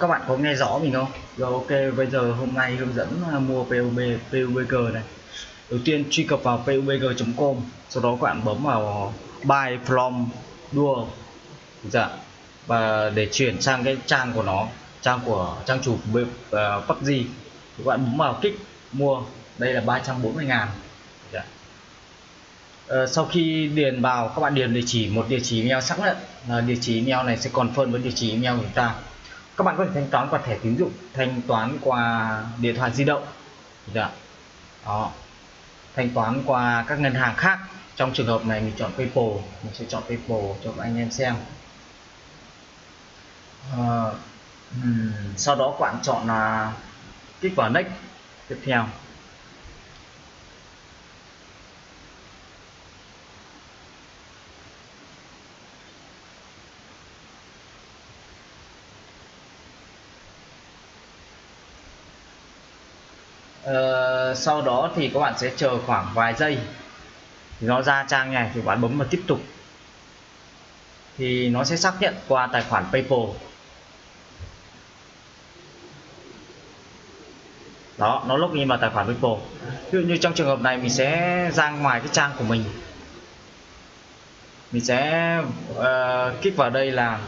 các bạn có nghe rõ mình không? Rồi ok, bây giờ hôm nay hướng dẫn à, mua PUB PUBG này. Đầu tiên truy cập vào pubg.com, sau đó các bạn bấm vào buy from dual dạ. và để chuyển sang cái trang của nó, trang của trang chủ của uh, PUBG. Các bạn bấm vào kích mua, đây là 340 ngàn dạ. Uh, sau khi điền vào các bạn điền địa chỉ một địa chỉ email sẵn đấy, uh, địa chỉ email này sẽ còn phân với địa chỉ email của chúng ta các bạn có thể thanh toán qua thẻ tín dụng thanh toán qua điện thoại di động. Dạ. đó. Thanh toán qua các ngân hàng khác. Trong trường hợp này mình chọn PayPal mình sẽ chọn PayPal cho các anh em xem. À, um, sau đó các bạn chọn là kích vào next tiếp theo. Ờ, sau đó thì các bạn sẽ chờ khoảng vài giây. Thì nó ra trang này thì bạn bấm vào tiếp tục. Thì nó sẽ xác nhận qua tài khoản PayPal. Đó nó login vào tài khoản PayPal. Ví dụ như trong trường hợp này mình sẽ ra ngoài cái trang của mình. Mình sẽ uh, kích vào đây là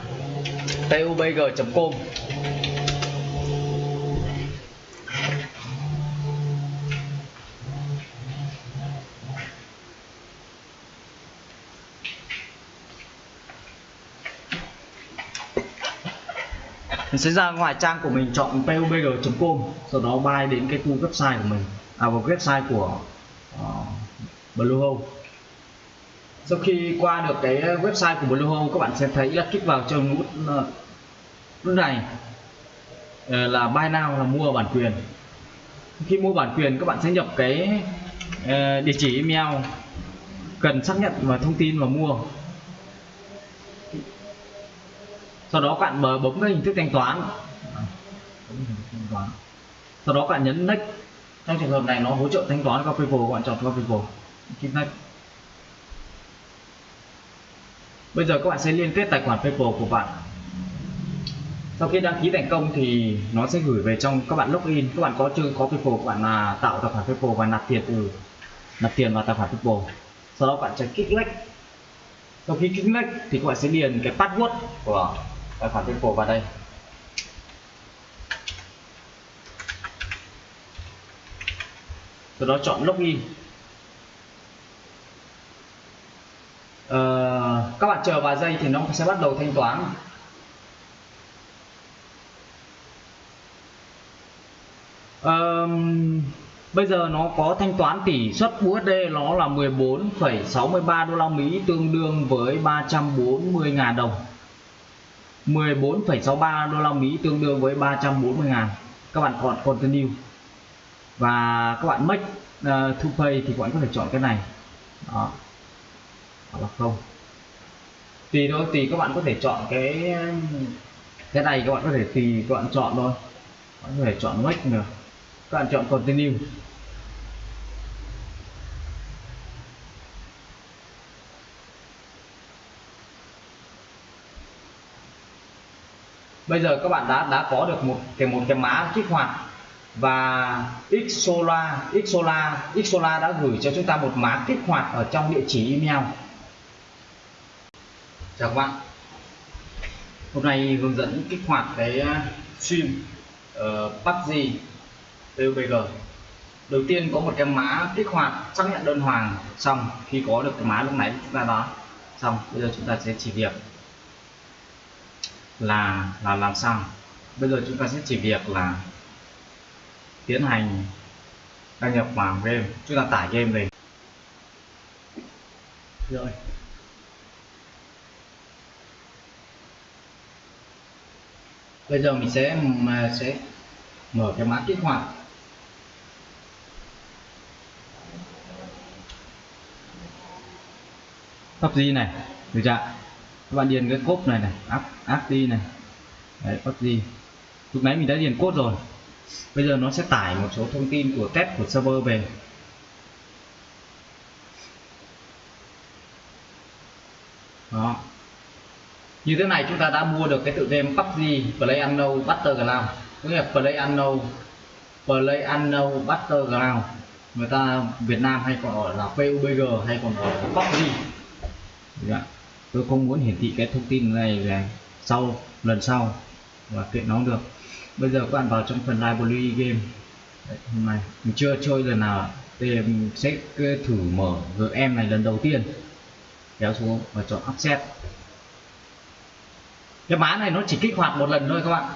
tubg.com mình sẽ ra ngoài trang của mình chọn pubg.com sau đó bay đến cái khu website của mình. À vào website của ờ, uh, Bluehost sau khi qua được cái website của Bluehost các bạn sẽ thấy là kích vào trong nút ờ, nút này. Ờ, là buy now là mua bản quyền. Khi mua bản quyền các bạn sẽ nhập cái địa chỉ email cần xác nhận và thông tin và mua. Sau đó bạn bấm cái hình thức thanh toán. Sau đó bạn nhấn next. Trong trường hợp này nó hỗ trợ thanh toán qua PayPal, bạn chọn qua PayPal. Click next. Bây giờ các bạn sẽ liên kết tài khoản PayPal của bạn. Sau khi đăng ký thành công thì nó sẽ gửi về trong, các bạn login. Các bạn có chưa có PayPal, các bạn là tạo tài khoản PayPal và nạp tiền từ nạp tiền vào tài khoản PayPal. Sau đó bạn sẽ kích next. Sau khi kích next thì các bạn sẽ điền cái password của tài khoản PayPal vào đây. Sau đó chọn login ờ, các bạn chờ vài giây thì nó sẽ bắt đầu thanh toán. Ờ, bây giờ nó có thanh toán tỷ suất USD nó là 14,63 đô la Mỹ tương đương với 340.000 đồng. 14,63 đô la Mỹ tương đương với 340 ngàn. Các bạn chọn continue. Và các bạn make uh, to pay thì các bạn có thể chọn cái này. Đó. Hoặc là không. Tùy thôi tùy các bạn có thể chọn cái cái này các bạn có thể tùy các bạn chọn thôi. Các bạn có thể chọn make nữa. Các bạn chọn continue. Bây giờ các bạn đã đã có được một cái một cái mã kích hoạt. Và Xola Xola Xola đã gửi cho chúng ta một mã kích hoạt ở trong địa chỉ email. Chào các bạn. Hôm nay hướng dẫn kích hoạt cái ờ, stream ờ, uh, PUBG PUBG đầu tiên có một cái mã kích hoạt xác nhận đơn hoàng xong khi có được cái mã lúc nãy chúng ta đó xong bây giờ chúng ta sẽ chỉ việc là là làm sao? Bây giờ chúng ta sẽ chỉ việc là tiến hành đăng nhập vào game. Chúng ta tải game về rồi. Bây giờ mình sẽ, mà sẽ mở cái mã kích hoạt. PUBG này. Được chưa các bạn điền cái cốt này này áp áp đi này. Đấy gì, lúc nãy mình đã điền cốt rồi. Bây giờ nó sẽ tải một số thông tin của test của server về. Đó. Như thế này chúng ta đã mua được cái tựa game PUBG Play Unknown Battleground. Có nghĩa là Play Unknown Play Unknown Battleground. Người ta Việt Nam hay còn gọi là PUBG hay còn gọi là PUBG yeah tôi không muốn hiển thị cái thông tin này là sau lần sau và kiện nó được. Bây giờ các bạn vào trong phần library game. Đấy, hôm nay mình chưa chơi lần nào thì mình sẽ thử mở GM này lần đầu tiên. Kéo xuống và chọn offset cái mã này nó chỉ kích hoạt một lần thôi các bạn.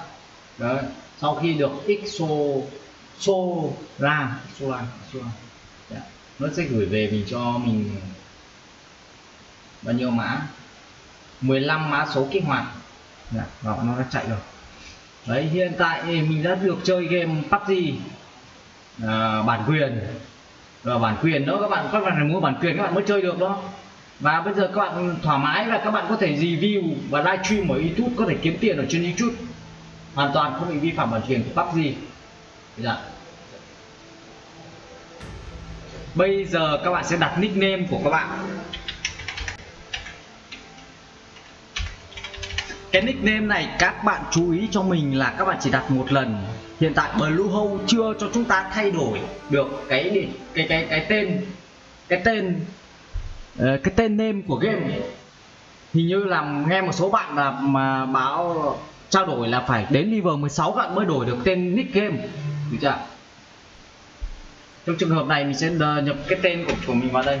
Đấy sau khi được xo xô ra xô ra xô ra. Nó sẽ gửi về mình cho mình bao nhiêu mã. 15 mã số kích hoạt. Dạ, đó, nó đã chạy rồi. Đấy hiện tại mình đã được chơi game PUBG à, bản quyền. Rồi bản quyền đó các bạn các bạn phải mua bản quyền các bạn mới chơi được đó. Và bây giờ các bạn thoải mái và các bạn có thể review và livestream ở YouTube có thể kiếm tiền ở trên YouTube. Hoàn toàn không bị vi phạm bản quyền của PUBG. Dạ. bây giờ các bạn sẽ đặt nickname của các bạn. Cái nickname này các bạn chú ý cho mình là các bạn chỉ đặt một lần. Hiện tại Bluehole chưa cho chúng ta thay đổi được cái cái cái cái tên cái tên ờ, cái tên name của game. Hình như là nghe một số bạn là mà báo trao đổi là phải đến level 16 bạn mới đổi được tên nick game. Được chưa? Trong trường hợp này mình sẽ nhập cái tên của, của mình vào đây.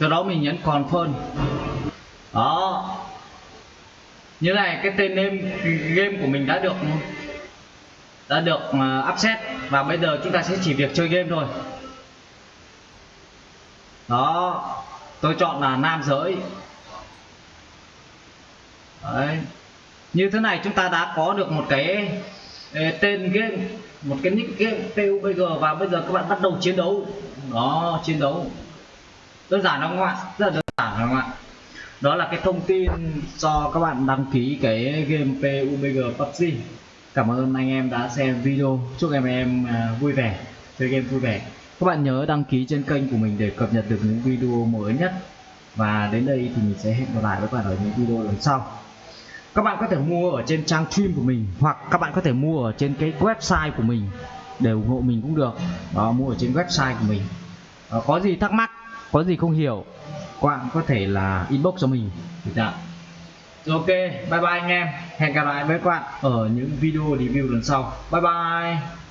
Sau đó mình nhấn confirm. Đó. Như này cái tên name game của mình đã được đã được uh, upset. Và bây giờ chúng ta sẽ chỉ việc chơi game thôi. Đó. Tôi chọn là nam giới. Đấy. như thế này chúng ta đã có được một cái tên game một cái nick game PUBG và bây giờ các bạn bắt đầu chiến đấu. Đó chiến đấu đơn giản không các bạn rất là đơn giản không ạ. Đó là cái thông tin cho các bạn đăng ký cái game PUBG PUBG cảm ơn anh em đã xem video. Chúc em em à, vui vẻ chơi game vui vẻ. Các bạn nhớ đăng ký trên kênh của mình để cập nhật được những video mới nhất. Và đến đây thì mình sẽ hẹn gặp lại với các bạn ở những video lần sau. Các bạn có thể mua ở trên trang stream của mình hoặc các bạn có thể mua ở trên cái website của mình để ủng hộ mình cũng được. Đó mua ở trên website của mình. Đó, có gì thắc mắc có gì không hiểu các bạn có thể là inbox cho mình. Được ok, bye bye anh em. Hẹn gặp lại với các bạn ở những video review lần sau. Bye bye.